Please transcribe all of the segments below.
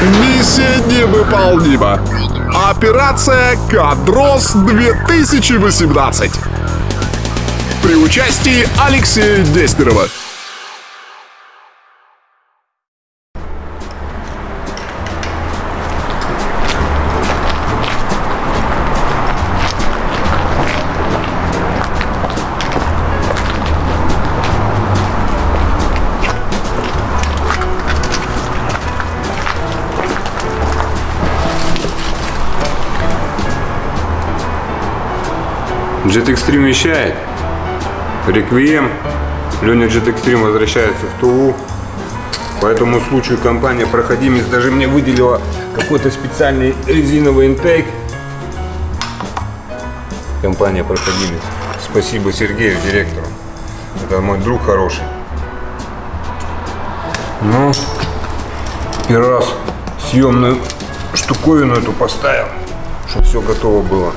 Миссия невыполнима. Операция «Кадрос 2018». При участии Алексея Дестерова. Jet Extreme вещает. Реквием. Леня Jet Extreme возвращается в Тулу. По этому случаю компания Проходимец даже мне выделила какой-то специальный резиновый интейк. Компания Проходимец. Спасибо Сергею, директору. Это мой друг хороший. Ну, первый раз съемную штуковину эту поставил, чтобы все готово было.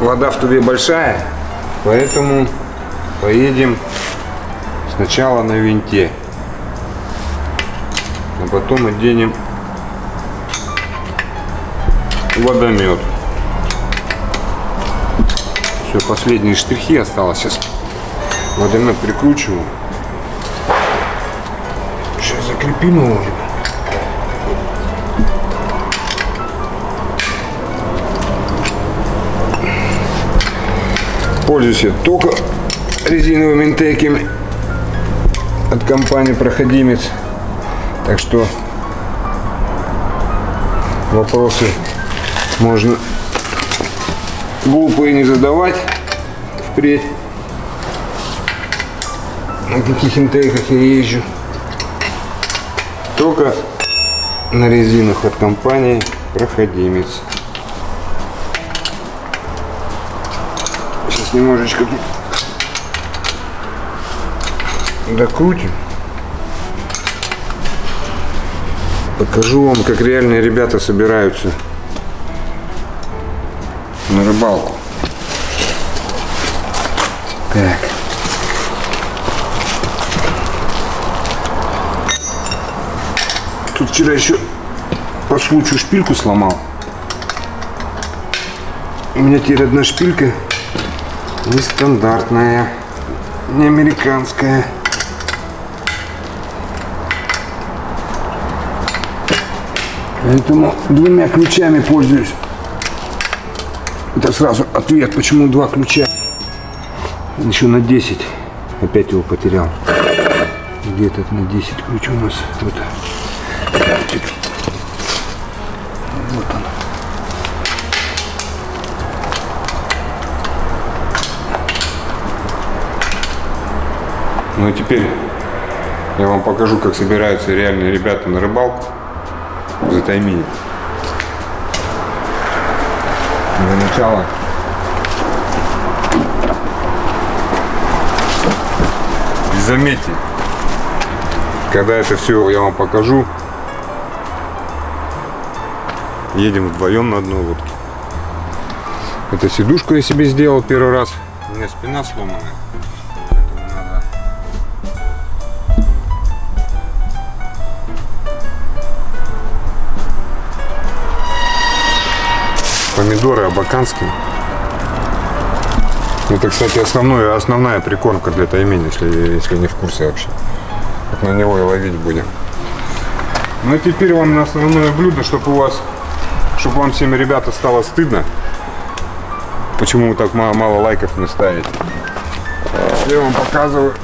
Вода в тубе большая, поэтому поедем сначала на винте, а потом оденем водомет. Все, последние штрихи осталось. Сейчас водомет прикручиваю. Сейчас закрепим его. Пользуюсь я только резиновыми интейками от компании Проходимец. Так что вопросы можно глупые не задавать впредь. На каких интейках я езжу. Только на резинах от компании Проходимец. Немножечко тут докрутим. Покажу вам, как реальные ребята собираются на рыбалку. Так. Тут вчера еще по случаю шпильку сломал. У меня теперь одна шпилька нестандартная, не американская. Поэтому двумя ключами пользуюсь. Это сразу ответ, почему два ключа. Еще на 10. Опять его потерял. Где-то на 10 ключ у нас. Вот. Вот он. Ну и теперь я вам покажу, как собираются реальные ребята на рыбалку за таймини. Для начала и заметьте, когда это все я вам покажу, едем вдвоем на одной лодке. Это сидушку я себе сделал первый раз. У меня спина сломанная. Помидоры абаканские. Это, кстати, основной, основная прикормка для таймени, если, если не в курсе вообще. Вот на него и ловить будем. Ну и теперь вам на основное блюдо, чтобы у вас, чтобы вам всем, ребята, стало стыдно, почему вы так мало, мало лайков не ставите. Я вам показываю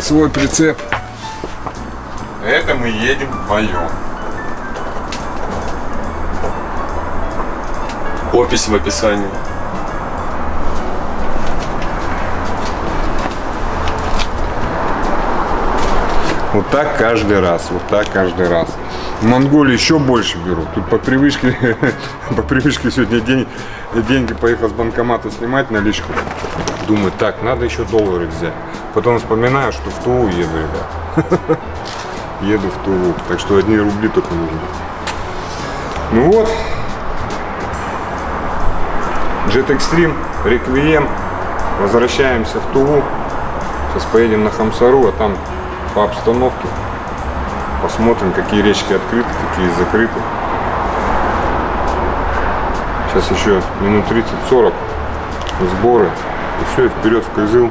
свой прицеп. Это мы едем вдвоем. Опись в описании. Вот так каждый раз, вот так каждый раз. В Монголии еще больше берут. Тут по привычке, по привычке сегодня день, деньги поехал с банкомата снимать наличку. Думаю, так, надо еще доллары взять. Потом вспоминаю, что в Тулу еду, ребят. Еду в Тулу. Так что одни рубли только нужны. Ну вот. Jet Extreme, Requiem. Возвращаемся в Тулу. Сейчас поедем на Хамсару, а там по обстановке Посмотрим, какие речки открыты, какие закрыты. Сейчас еще минут 30-40 сборы. И все, и вперед в Кызыл.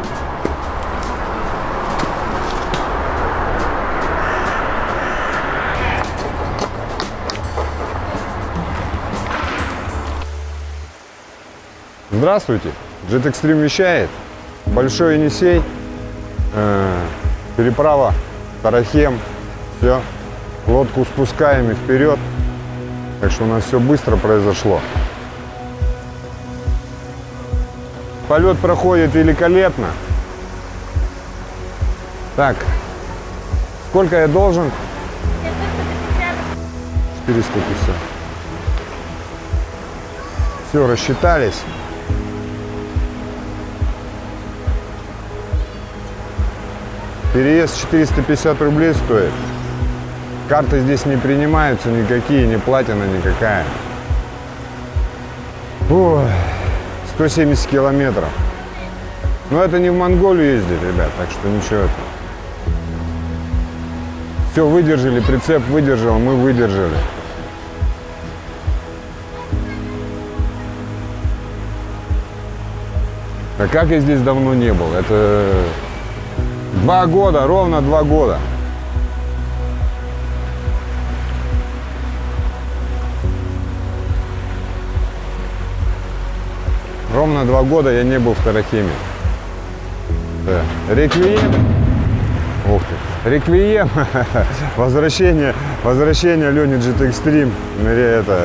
Здравствуйте! Jet Extreme вещает. Большой Енисей. Э, переправа Тарахем. Все. Лодку спускаем и вперед. Так что у нас все быстро произошло. Полет проходит великолепно. Так, сколько я должен? 450. Все, рассчитались. Переезд 450 рублей стоит. Карты здесь не принимаются никакие, ни платина никакая. Ой, 170 километров. Но это не в Монголию ездить, ребят, так что ничего. Это. Все выдержали, прицеп выдержал, мы выдержали. А как я здесь давно не был? Это два года, ровно два года. Ровно два года я не был в Тарахиме. Да. Реквием. Ух ты. Реквием. возвращение, возвращение Лени Джет Экстрим. Это,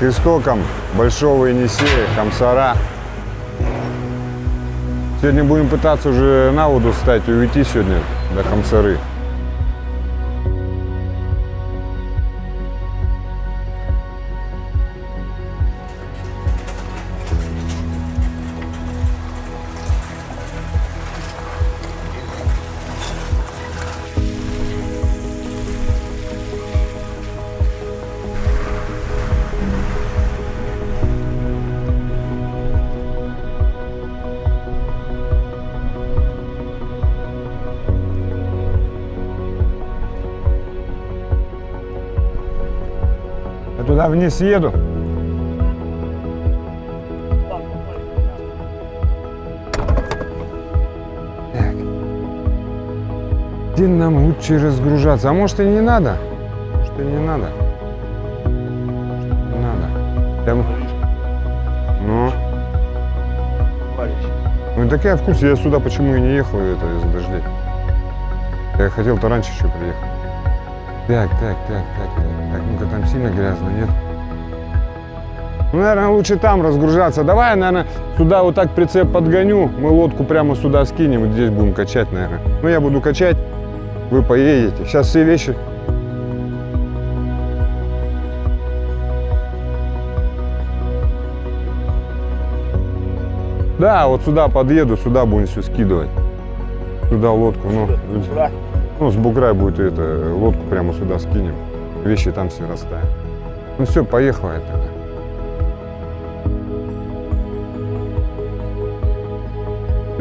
к истокам Большого Енисея, Хамсара. Сегодня будем пытаться уже на воду встать и уйти сегодня до Хамсары. Туда вниз еду. Где нам лучше разгружаться? А может и не надо? И не надо? Не надо. Прям... Ну. Ну так я в курсе, я сюда почему и не ехал это из-за дождей. Я хотел-то раньше еще приехать. Так, так, так, так, так, так, ну-ка там сильно грязно, нет? Ну, наверное, лучше там разгружаться. Давай я, наверное, сюда вот так прицеп подгоню, мы лодку прямо сюда скинем, и здесь будем качать, наверное. Ну, я буду качать, вы поедете. Сейчас все вещи... Да, вот сюда подъеду, сюда будем все скидывать. Сюда лодку, ну. Ну, с бугра будет это, лодку прямо сюда скинем. Вещи там все расставим. Ну все, поехала я тогда.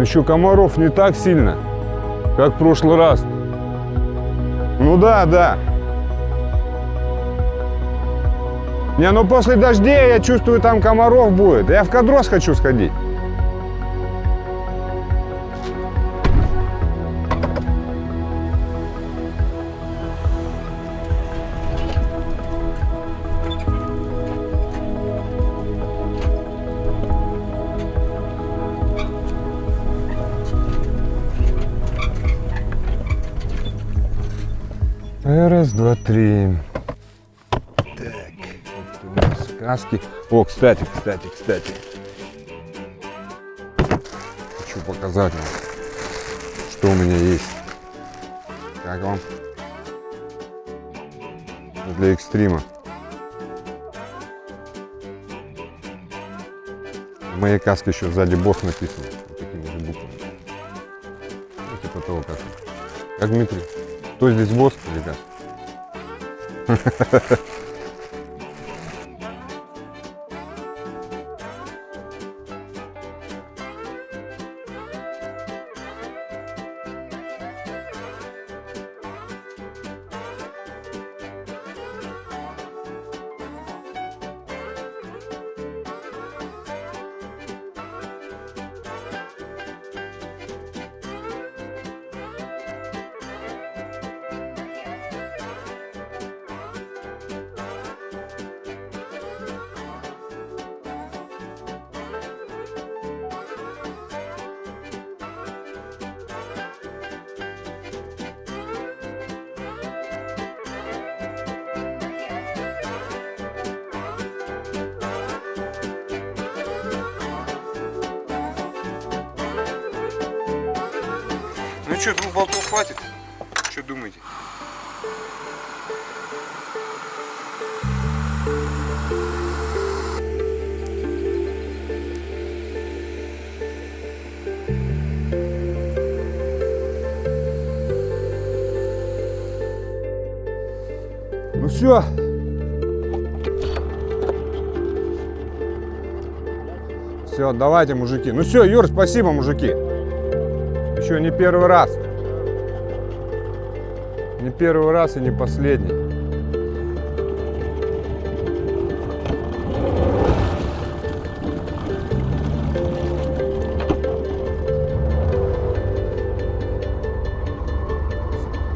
Еще комаров не так сильно, как в прошлый раз. Ну да, да. Не, ну после дождей я чувствую, там комаров будет. Я в Кадрос хочу сходить. Раз, два, три. Так, вот у нас каски. О, кстати, кстати, кстати. Хочу показать вам, что у меня есть. Как вам? Для экстрима. В моей каске еще сзади босс написан. Вот такими же буквами. Ну, типа того, как. Как Дмитрий. Кто здесь босс, ребят? Ну что, двух болтов хватит? Что думаете? Ну все. Все, давайте, мужики. Ну все, Юр, спасибо, мужики. Еще не первый раз. Не первый раз и не последний.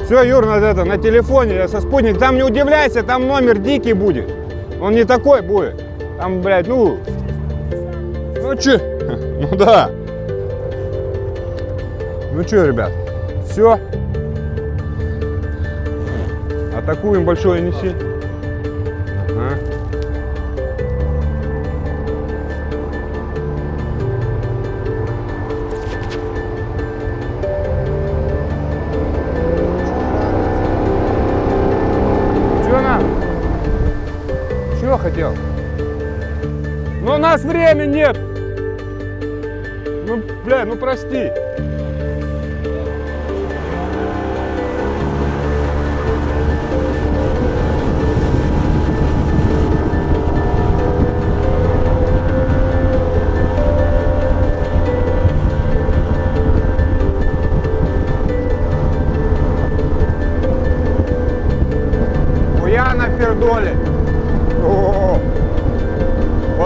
Все, Юр, на, это, на телефоне, я со спутник. Там не удивляйся, там номер дикий будет. Он не такой будет. Там, блядь, ну... Ну че? Ну да. Ну что, ребят, все. Атакуем большое неси. Ага. Че нам? Чего хотел? Ну у нас времени нет. Ну, бля, ну прости.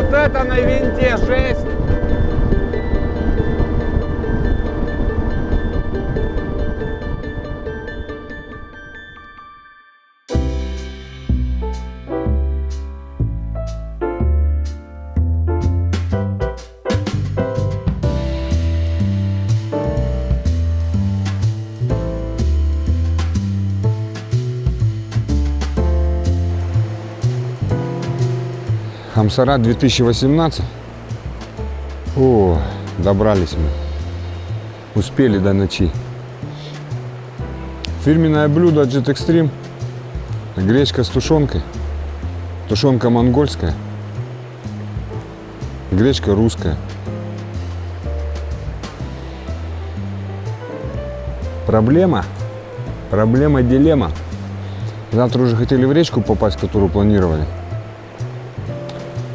Вот это на винте жесть. Хамсара 2018. О, добрались мы. Успели до ночи. Фирменное блюдо Jet Extreme. Гречка с тушенкой. Тушенка монгольская. Гречка русская. Проблема. Проблема, дилемма. Завтра уже хотели в речку попасть, которую планировали.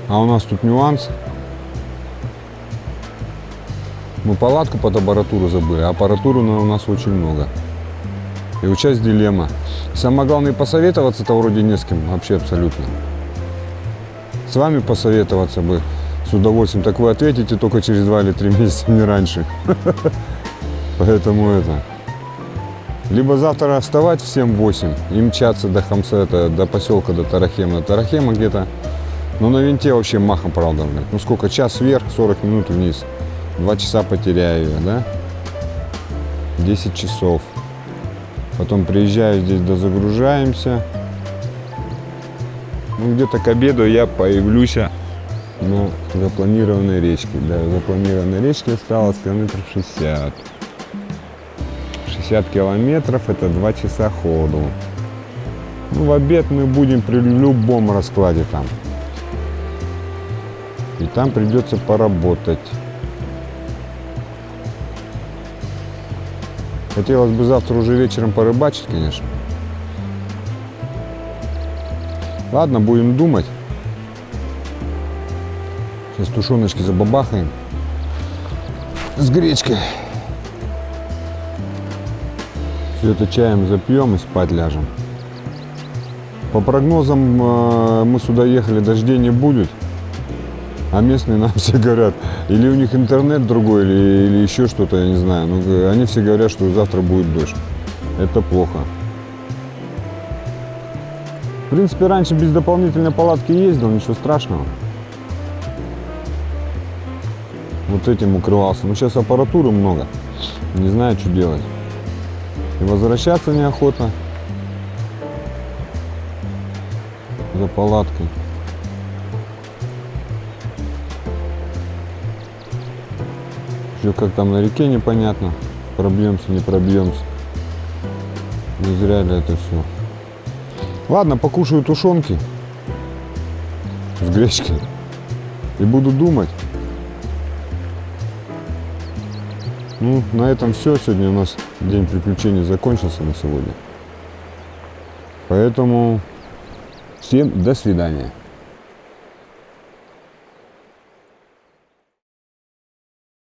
А у нас тут нюанс. Мы палатку под аппаратуру забыли, а аппаратуры у нас очень много. И вот сейчас дилемма. Самое главное, посоветоваться-то вроде не с кем, вообще абсолютно. С вами посоветоваться бы с удовольствием. Так вы ответите только через два или три месяца, не раньше. Поэтому это... Либо завтра вставать в 7-8 и мчаться до Хамсета, до поселка, до Тарахема. Тарахема где-то ну, на винте вообще махом, правда. Ну, сколько? Час вверх, 40 минут вниз. Два часа потеряю я, да? 10 часов. Потом приезжаю здесь, дозагружаемся. Ну, где-то к обеду я появлюсь на запланированной речке. До запланированной речки осталось километров 60. 60 километров это 2 часа ходу. Ну, в обед мы будем при любом раскладе там. И там придется поработать. Хотелось бы завтра уже вечером порыбачить, конечно. Ладно, будем думать. Сейчас тушеночки забабахаем. С гречкой. Все это чаем запьем и спать ляжем. По прогнозам э, мы сюда ехали, дождей не будет. А местные нам все говорят, или у них интернет другой, или, или еще что-то, я не знаю. Но они все говорят, что завтра будет дождь. Это плохо. В принципе, раньше без дополнительной палатки ездил, ничего страшного. Вот этим укрывался. Но сейчас аппаратуры много. Не знаю, что делать. И возвращаться неохота за палаткой. Еще как там на реке непонятно. пробьемся, не пробьемся. Не зря ли это все. Ладно, покушаю тушенки с гречкой и буду думать. Ну, на этом все. Сегодня у нас день приключений закончился на сегодня. Поэтому всем до свидания.